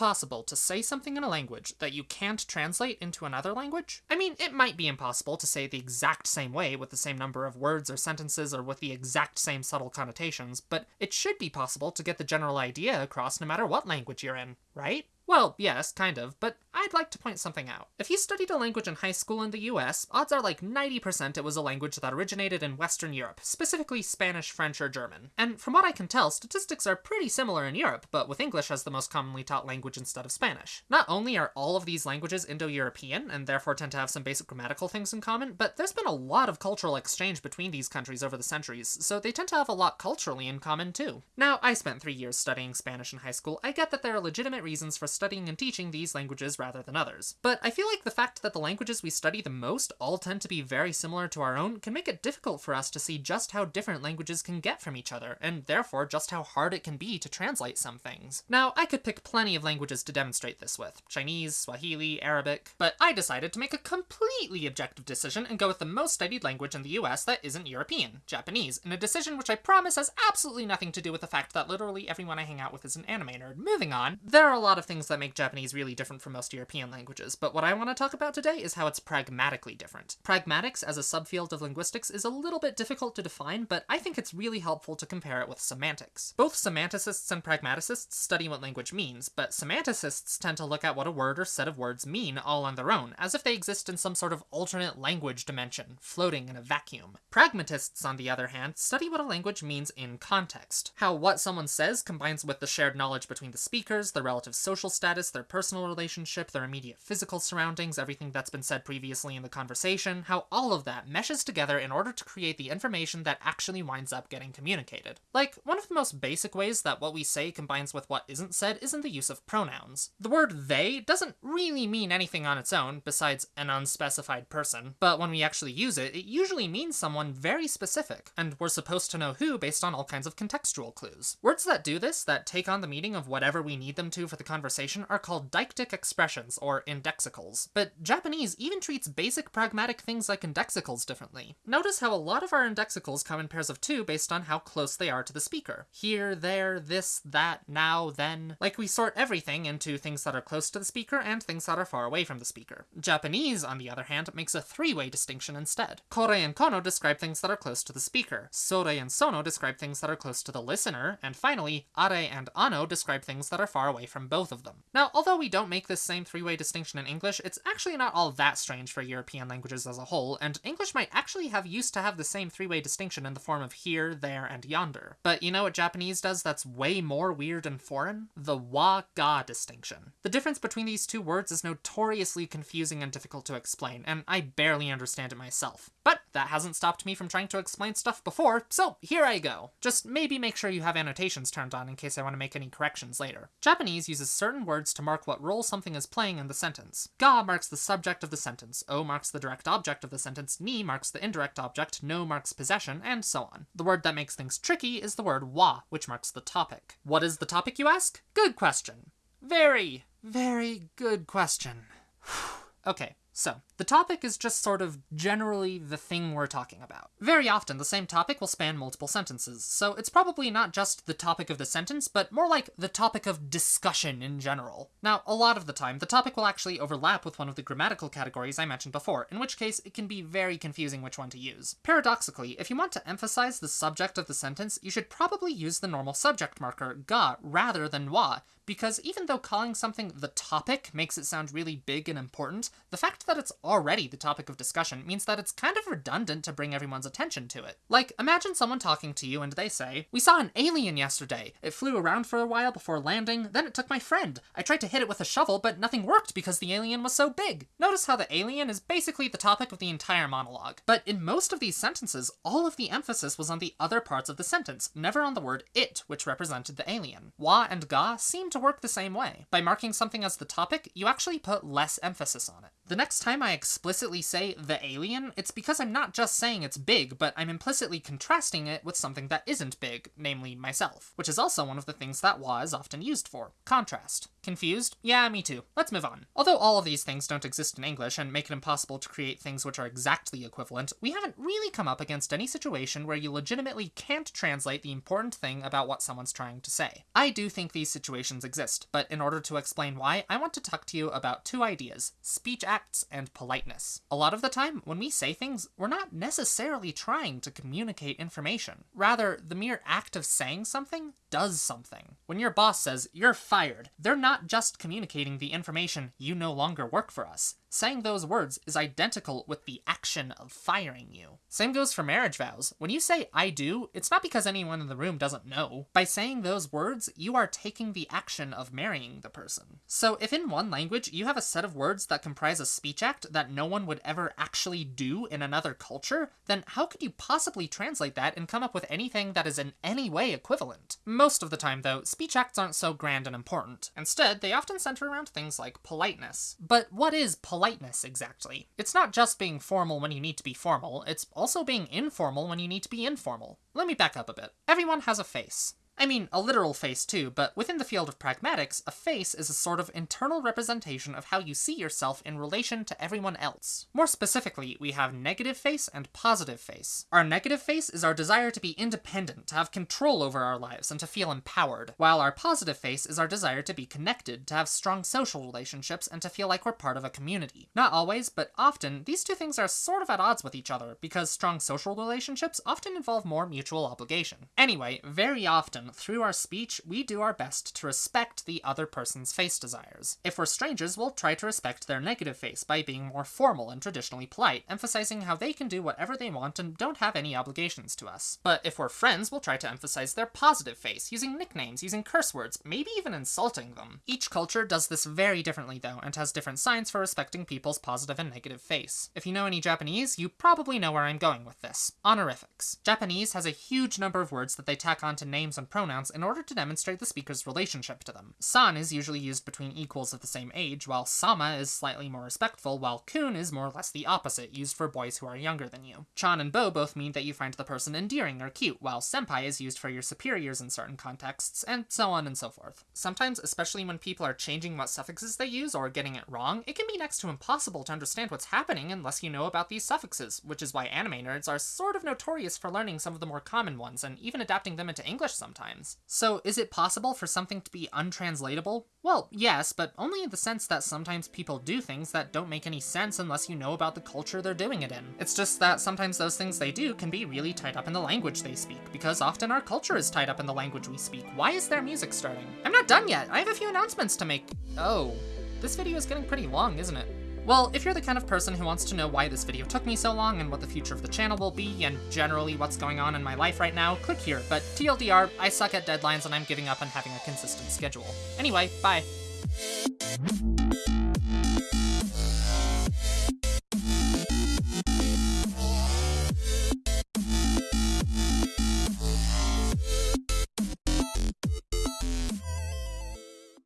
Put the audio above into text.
possible to say something in a language that you can't translate into another language? I mean, it might be impossible to say the exact same way with the same number of words or sentences or with the exact same subtle connotations, but it should be possible to get the general idea across no matter what language you're in, right? Well, yes, kind of, but I'd like to point something out. If you studied a language in high school in the US, odds are like 90% it was a language that originated in Western Europe, specifically Spanish, French, or German. And from what I can tell, statistics are pretty similar in Europe, but with English as the most commonly taught language instead of Spanish. Not only are all of these languages Indo-European, and therefore tend to have some basic grammatical things in common, but there's been a lot of cultural exchange between these countries over the centuries, so they tend to have a lot culturally in common too. Now, I spent three years studying Spanish in high school, I get that there are legitimate reasons for studying and teaching these languages rather than others. But I feel like the fact that the languages we study the most all tend to be very similar to our own can make it difficult for us to see just how different languages can get from each other, and therefore just how hard it can be to translate some things. Now, I could pick plenty of languages to demonstrate this with, Chinese, Swahili, Arabic, but I decided to make a completely objective decision and go with the most studied language in the US that isn't European, Japanese, in a decision which I promise has absolutely nothing to do with the fact that literally everyone I hang out with is an anime nerd. Moving on, there are a lot of things that make Japanese really different from most European languages, but what I want to talk about today is how it's pragmatically different. Pragmatics as a subfield of linguistics is a little bit difficult to define, but I think it's really helpful to compare it with semantics. Both semanticists and pragmaticists study what language means, but semanticists tend to look at what a word or set of words mean all on their own, as if they exist in some sort of alternate language dimension, floating in a vacuum. Pragmatists, on the other hand, study what a language means in context, how what someone says combines with the shared knowledge between the speakers, the relative social status, their personal relationship, their immediate physical surroundings, everything that's been said previously in the conversation, how all of that meshes together in order to create the information that actually winds up getting communicated. Like, one of the most basic ways that what we say combines with what isn't said is in the use of pronouns. The word they doesn't really mean anything on its own, besides an unspecified person, but when we actually use it, it usually means someone very specific, and we're supposed to know who based on all kinds of contextual clues. Words that do this, that take on the meaning of whatever we need them to for the conversation, are called deictic expressions, or indexicals. But Japanese even treats basic pragmatic things like indexicals differently. Notice how a lot of our indexicals come in pairs of two based on how close they are to the speaker. Here, there, this, that, now, then. Like we sort everything into things that are close to the speaker and things that are far away from the speaker. Japanese, on the other hand, makes a three-way distinction instead. Kore and kono describe things that are close to the speaker. Sore and sono describe things that are close to the listener. And finally, are and ano describe things that are far away from both of them. Now, although we don't make this same three-way distinction in English, it's actually not all that strange for European languages as a whole, and English might actually have used to have the same three-way distinction in the form of here, there, and yonder. But you know what Japanese does that's way more weird and foreign? The wa-ga distinction. The difference between these two words is notoriously confusing and difficult to explain, and I barely understand it myself. But that hasn't stopped me from trying to explain stuff before, so here I go. Just maybe make sure you have annotations turned on in case I want to make any corrections later. Japanese uses certain words to mark what role something is playing in the sentence. Ga marks the subject of the sentence, O marks the direct object of the sentence, Ni marks the indirect object, No marks possession, and so on. The word that makes things tricky is the word wa, which marks the topic. What is the topic, you ask? Good question. Very, very good question. okay, so, the topic is just sort of generally the thing we're talking about. Very often, the same topic will span multiple sentences, so it's probably not just the topic of the sentence, but more like the topic of discussion in general. Now, a lot of the time, the topic will actually overlap with one of the grammatical categories I mentioned before, in which case it can be very confusing which one to use. Paradoxically, if you want to emphasize the subject of the sentence, you should probably use the normal subject marker, ga, rather than wa, because even though calling something the topic makes it sound really big and important, the fact that it's already the topic of discussion means that it's kind of redundant to bring everyone's attention to it. Like, imagine someone talking to you and they say, We saw an alien yesterday. It flew around for a while before landing, then it took my friend. I tried to hit it with a shovel, but nothing worked because the alien was so big. Notice how the alien is basically the topic of the entire monologue. But in most of these sentences, all of the emphasis was on the other parts of the sentence, never on the word it, which represented the alien. Wa and ga seem to work the same way. By marking something as the topic, you actually put less emphasis on it. The next next time I explicitly say the alien, it's because I'm not just saying it's big, but I'm implicitly contrasting it with something that isn't big, namely myself, which is also one of the things that wa is often used for contrast. Confused? Yeah, me too. Let's move on. Although all of these things don't exist in English and make it impossible to create things which are exactly equivalent, we haven't really come up against any situation where you legitimately can't translate the important thing about what someone's trying to say. I do think these situations exist, but in order to explain why, I want to talk to you about two ideas, speech acts and politeness. A lot of the time, when we say things, we're not necessarily trying to communicate information. Rather, the mere act of saying something does something. When your boss says, you're fired, they're not just communicating the information, you no longer work for us. Saying those words is identical with the action of firing you. Same goes for marriage vows. When you say I do, it's not because anyone in the room doesn't know. By saying those words, you are taking the action of marrying the person. So if in one language you have a set of words that comprise a speech act that no one would ever actually do in another culture, then how could you possibly translate that and come up with anything that is in any way equivalent? Most of the time though, speech acts aren't so grand and important. Instead, they often center around things like politeness. But what is politeness? exactly. It's not just being formal when you need to be formal, it's also being informal when you need to be informal. Let me back up a bit. Everyone has a face. I mean, a literal face too, but within the field of pragmatics, a face is a sort of internal representation of how you see yourself in relation to everyone else. More specifically, we have negative face and positive face. Our negative face is our desire to be independent, to have control over our lives, and to feel empowered, while our positive face is our desire to be connected, to have strong social relationships, and to feel like we're part of a community. Not always, but often, these two things are sort of at odds with each other, because strong social relationships often involve more mutual obligation. Anyway, very often, through our speech, we do our best to respect the other person's face desires. If we're strangers, we'll try to respect their negative face by being more formal and traditionally polite, emphasizing how they can do whatever they want and don't have any obligations to us. But if we're friends, we'll try to emphasize their positive face, using nicknames, using curse words, maybe even insulting them. Each culture does this very differently though, and has different signs for respecting people's positive and negative face. If you know any Japanese, you probably know where I'm going with this. Honorifics. Japanese has a huge number of words that they tack onto names and pronouns pronouns in order to demonstrate the speaker's relationship to them. San is usually used between equals of the same age, while sama is slightly more respectful, while kun is more or less the opposite, used for boys who are younger than you. Chan and bo both mean that you find the person endearing or cute, while senpai is used for your superiors in certain contexts, and so on and so forth. Sometimes, especially when people are changing what suffixes they use or getting it wrong, it can be next to impossible to understand what's happening unless you know about these suffixes, which is why anime nerds are sort of notorious for learning some of the more common ones and even adapting them into English sometimes times. So is it possible for something to be untranslatable? Well, yes, but only in the sense that sometimes people do things that don't make any sense unless you know about the culture they're doing it in. It's just that sometimes those things they do can be really tied up in the language they speak, because often our culture is tied up in the language we speak. Why is there music starting? I'm not done yet! I have a few announcements to make. Oh. This video is getting pretty long, isn't it? Well, if you're the kind of person who wants to know why this video took me so long and what the future of the channel will be, and generally what's going on in my life right now, click here. But TLDR, I suck at deadlines and I'm giving up on having a consistent schedule. Anyway, bye.